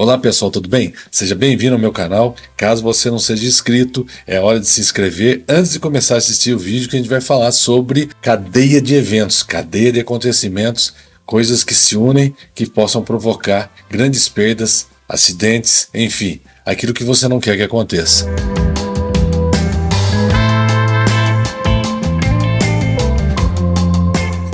Olá pessoal, tudo bem? Seja bem-vindo ao meu canal. Caso você não seja inscrito, é hora de se inscrever antes de começar a assistir o vídeo que a gente vai falar sobre cadeia de eventos, cadeia de acontecimentos, coisas que se unem que possam provocar grandes perdas, acidentes, enfim, aquilo que você não quer que aconteça.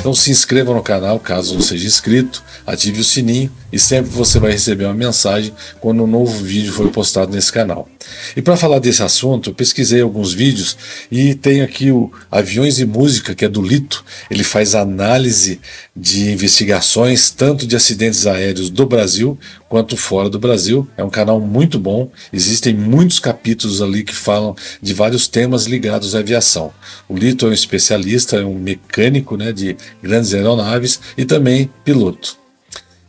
Então se inscreva no canal caso não seja inscrito, ative o sininho e sempre você vai receber uma mensagem quando um novo vídeo for postado nesse canal. E para falar desse assunto, eu pesquisei alguns vídeos e tenho aqui o Aviões e Música, que é do Lito. Ele faz análise de investigações, tanto de acidentes aéreos do Brasil quanto fora do Brasil. É um canal muito bom, existem muitos capítulos ali que falam de vários temas ligados à aviação. O Lito é um especialista, é um mecânico né, de grandes aeronaves e também piloto.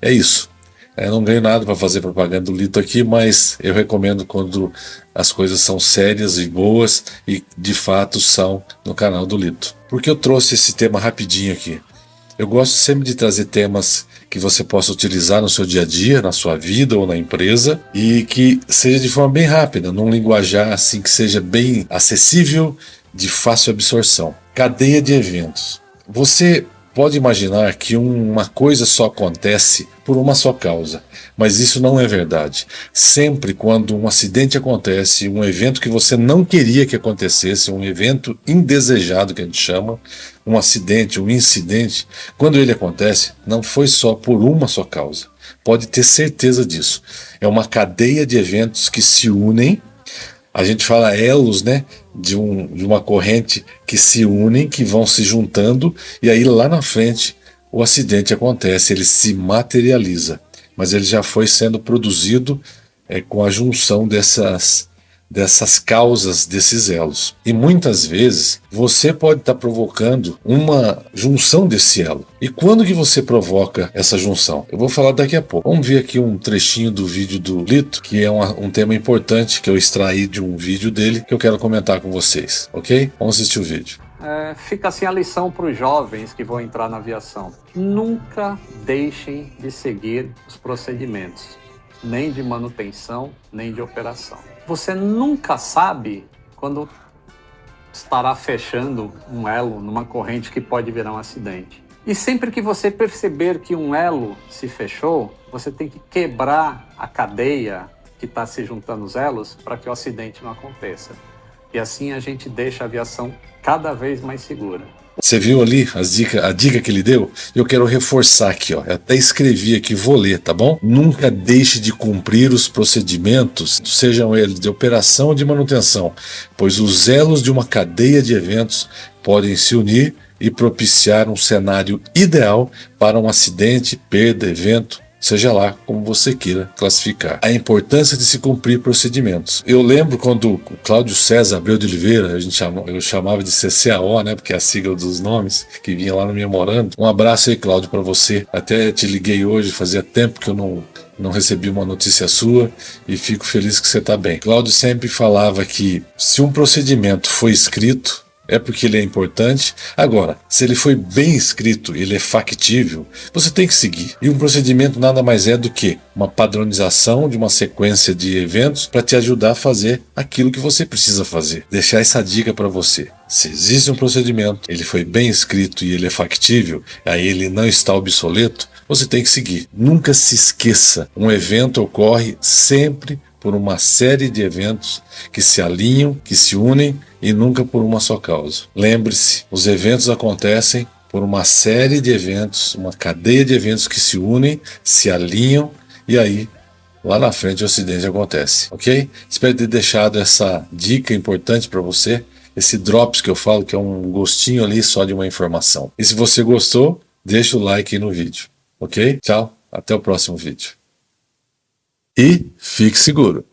É isso. Eu não ganho nada para fazer propaganda do Lito aqui, mas eu recomendo quando as coisas são sérias e boas e de fato são no canal do Lito. Porque eu trouxe esse tema rapidinho aqui. Eu gosto sempre de trazer temas que você possa utilizar no seu dia a dia, na sua vida ou na empresa e que seja de forma bem rápida, num linguajar assim que seja bem acessível, de fácil absorção. Cadeia de eventos. Você pode imaginar que uma coisa só acontece por uma só causa, mas isso não é verdade. Sempre quando um acidente acontece, um evento que você não queria que acontecesse, um evento indesejado que a gente chama, um acidente, um incidente, quando ele acontece, não foi só por uma só causa. Pode ter certeza disso. É uma cadeia de eventos que se unem a gente fala elos, né? De, um, de uma corrente que se unem, que vão se juntando, e aí lá na frente o acidente acontece, ele se materializa. Mas ele já foi sendo produzido é, com a junção dessas, dessas causas, desses elos. E muitas vezes você pode estar tá provocando uma junção desse elo. E quando que você provoca essa junção? Eu vou falar daqui a pouco. Vamos ver aqui um trechinho do vídeo do Lito, que é uma, um tema importante que eu extraí de um vídeo dele, que eu quero comentar com vocês, ok? Vamos assistir o vídeo. É, fica assim a lição para os jovens que vão entrar na aviação. Nunca deixem de seguir os procedimentos, nem de manutenção, nem de operação. Você nunca sabe quando estará fechando um elo numa corrente que pode virar um acidente. E sempre que você perceber que um elo se fechou, você tem que quebrar a cadeia que está se juntando os elos para que o acidente não aconteça. E assim a gente deixa a aviação cada vez mais segura. Você viu ali as dica, a dica que ele deu? Eu quero reforçar aqui, ó. Eu até escrevi aqui, vou ler, tá bom? Nunca deixe de cumprir os procedimentos, sejam eles de operação ou de manutenção, pois os elos de uma cadeia de eventos podem se unir e propiciar um cenário ideal para um acidente, perda, evento seja lá como você queira classificar. A importância de se cumprir procedimentos. Eu lembro quando o Cláudio César Abreu de Oliveira, a gente eu chamava de CCAO, né, porque é a sigla dos nomes, que vinha lá no memorando. Um abraço aí, Cláudio, para você. Até te liguei hoje, fazia tempo que eu não não recebi uma notícia sua e fico feliz que você está bem. Cláudio sempre falava que se um procedimento foi escrito, é porque ele é importante. Agora, se ele foi bem escrito, ele é factível, você tem que seguir. E um procedimento nada mais é do que uma padronização de uma sequência de eventos para te ajudar a fazer aquilo que você precisa fazer. Deixar essa dica para você. Se existe um procedimento, ele foi bem escrito e ele é factível, aí ele não está obsoleto, você tem que seguir. Nunca se esqueça, um evento ocorre sempre por uma série de eventos que se alinham, que se unem e nunca por uma só causa. Lembre-se, os eventos acontecem por uma série de eventos, uma cadeia de eventos que se unem, se alinham e aí lá na frente o acidente acontece, ok? Espero ter deixado essa dica importante para você, esse drops que eu falo que é um gostinho ali só de uma informação. E se você gostou, deixa o like aí no vídeo, ok? Tchau, até o próximo vídeo e fique seguro.